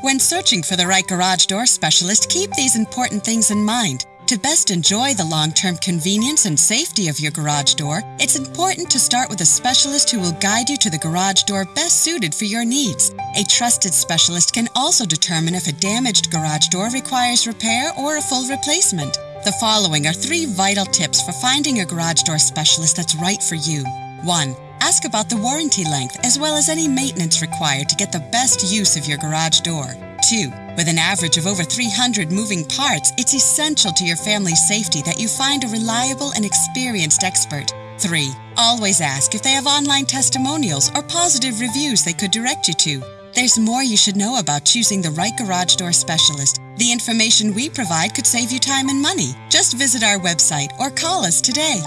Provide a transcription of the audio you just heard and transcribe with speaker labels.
Speaker 1: When searching for the right garage door specialist, keep these important things in mind. To best enjoy the long term convenience and safety of your garage door, it's important to start with a specialist who will guide you to the garage door best suited for your needs. A trusted specialist can also determine if a damaged garage door requires repair or a full replacement. The following are three vital tips for finding a garage door specialist that's right for you. 1. Ask about the warranty length as well as any maintenance required to get the best use of your garage door. 2. With an average of over 300 moving parts, it's essential to your family's safety that you find a reliable and experienced expert. 3. Always ask if they have online testimonials or positive reviews they could direct you to. There's more you should know about choosing the right garage door specialist. The information we provide could save you time and money. Just visit our website or call us today.